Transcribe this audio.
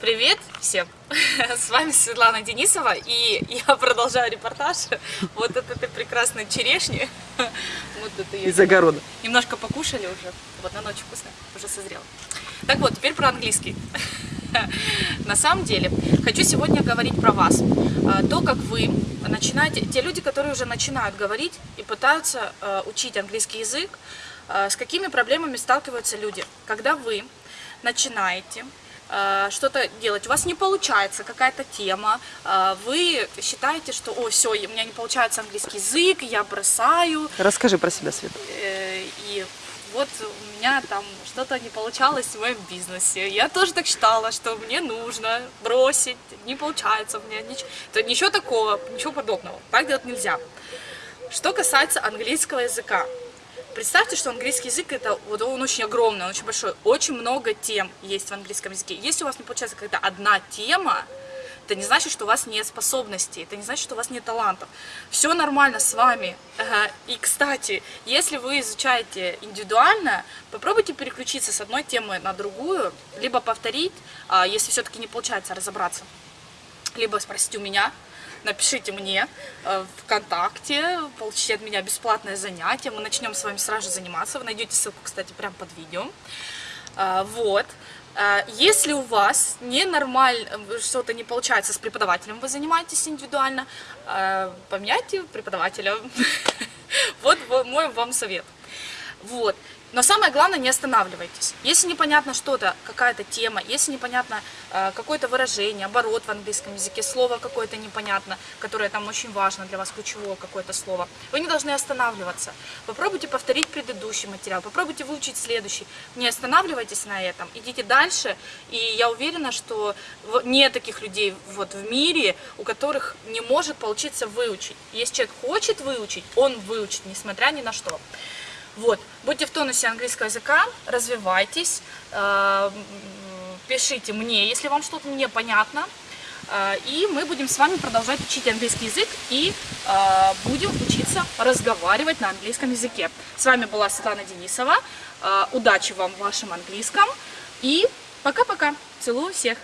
Привет всем! С вами Светлана Денисова, и я продолжаю репортаж вот от этой прекрасной черешни. Вот это ее Из огорода. Немножко покушали уже, вот на ночь вкусно, уже созрело. Так вот, теперь про английский. На самом деле, хочу сегодня говорить про вас. А, То, как вы начинаете, те люди, которые уже начинают говорить и пытаются э, учить английский язык, э, с какими проблемами сталкиваются люди, когда вы начинаете что-то делать, у вас не получается какая-то тема, э, вы считаете, что, о, все, у меня не получается английский язык, я бросаю, Расскажи про себя, Света. Э, и вот у меня там что-то не получалось в моем бизнесе. Я тоже так считала, что мне нужно бросить, не получается у меня ничего. Ничего такого, ничего подобного. Так делать нельзя. Что касается английского языка. Представьте, что английский язык это вот он очень огромный, он очень большой, очень много тем есть в английском языке. Если у вас не получается когда одна тема, это не значит, что у вас нет способностей, это не значит, что у вас нет талантов. Все нормально с вами. И, кстати, если вы изучаете индивидуально, попробуйте переключиться с одной темы на другую, либо повторить, а, если все-таки не получается разобраться, либо спросить у меня, напишите мне э, ВКонтакте, получите от меня бесплатное занятие, мы начнем с вами сразу заниматься, вы найдете ссылку, кстати, прямо под видео. А, Вот. А, Если у вас ненормально, что-то не получается с преподавателем, вы занимаетесь индивидуально, а, поменяйте преподавателя. Вот во- мой вам совет. Вот. Но самое главное, не останавливайтесь. Если непонятно что-то, какая-то тема, если непонятно э, какое-то выражение, оборот в английском языке, слово какое-то непонятно, которое там очень важно для вас, ключевое какое-то слово, вы не должны останавливаться. Попробуйте повторить предыдущий материал, попробуйте выучить следующий. Не останавливайтесь на этом, идите дальше. И я уверена, что нет таких людей вот в мире, у которых не может получиться выучить. Если человек хочет выучить, он выучит, несмотря ни на что. Вот, будьте в тонусе английского языка, развивайтесь, э, пишите мне, если вам что-то непонятно, э, и мы будем с вами продолжать учить английский язык и э, будем учиться разговаривать на английском языке. С вами была Светлана Денисова, удачи вам в вашем английском и пока-пока, целую всех!